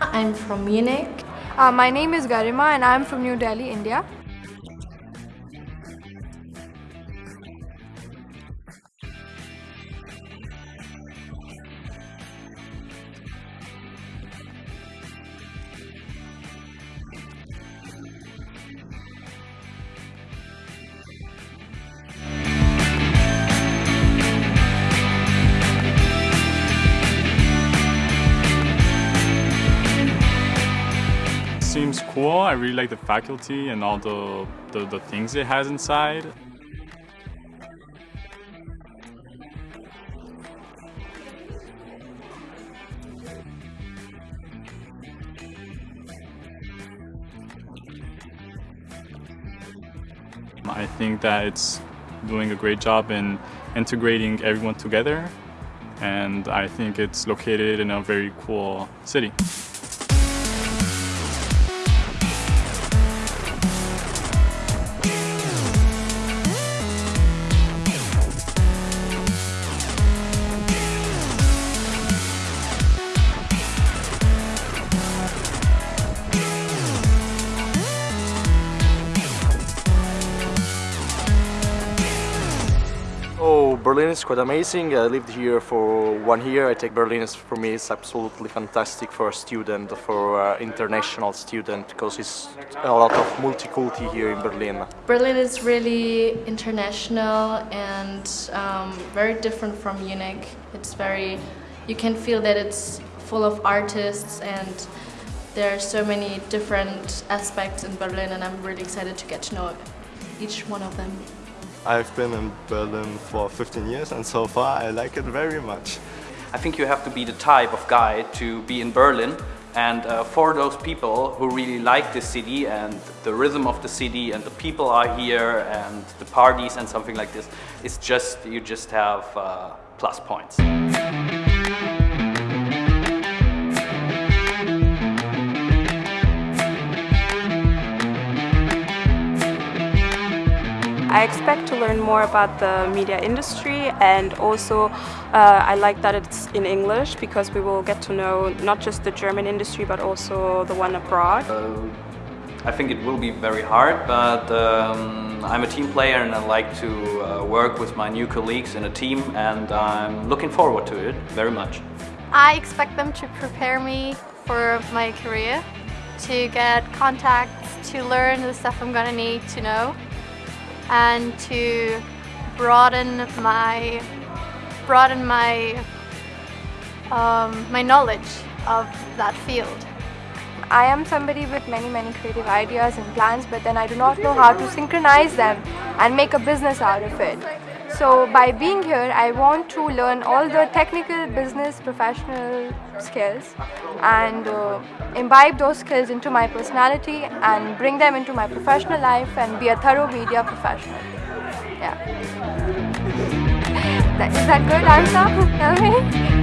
I'm from Munich. Uh, my name is Garima and I'm from New Delhi, India. Seems cool. I really like the faculty and all the, the, the things it has inside. I think that it's doing a great job in integrating everyone together and I think it's located in a very cool city. Berlin is quite amazing. I lived here for one year. I think Berlin is for me is absolutely fantastic for a student, for an international student, because it's a lot of multiculti here in Berlin. Berlin is really international and um, very different from Munich. It's very, you can feel that it's full of artists and there are so many different aspects in Berlin and I'm really excited to get to know each one of them. I've been in Berlin for 15 years and so far I like it very much. I think you have to be the type of guy to be in Berlin and uh, for those people who really like the city and the rhythm of the city and the people are here and the parties and something like this, it's just, you just have uh, plus points. I expect to learn more about the media industry and also uh, I like that it's in English because we will get to know not just the German industry but also the one abroad. Uh, I think it will be very hard but um, I'm a team player and I like to uh, work with my new colleagues in a team and I'm looking forward to it very much. I expect them to prepare me for my career, to get contacts, to learn the stuff I'm gonna need to know and to broaden my broaden my um, my knowledge of that field. I am somebody with many many creative ideas and plans but then I do not know how to synchronize them and make a business out of it. So by being here, I want to learn all the technical, business, professional skills and uh, imbibe those skills into my personality and bring them into my professional life and be a thorough media professional. Yeah. Is that good answer? Tell me.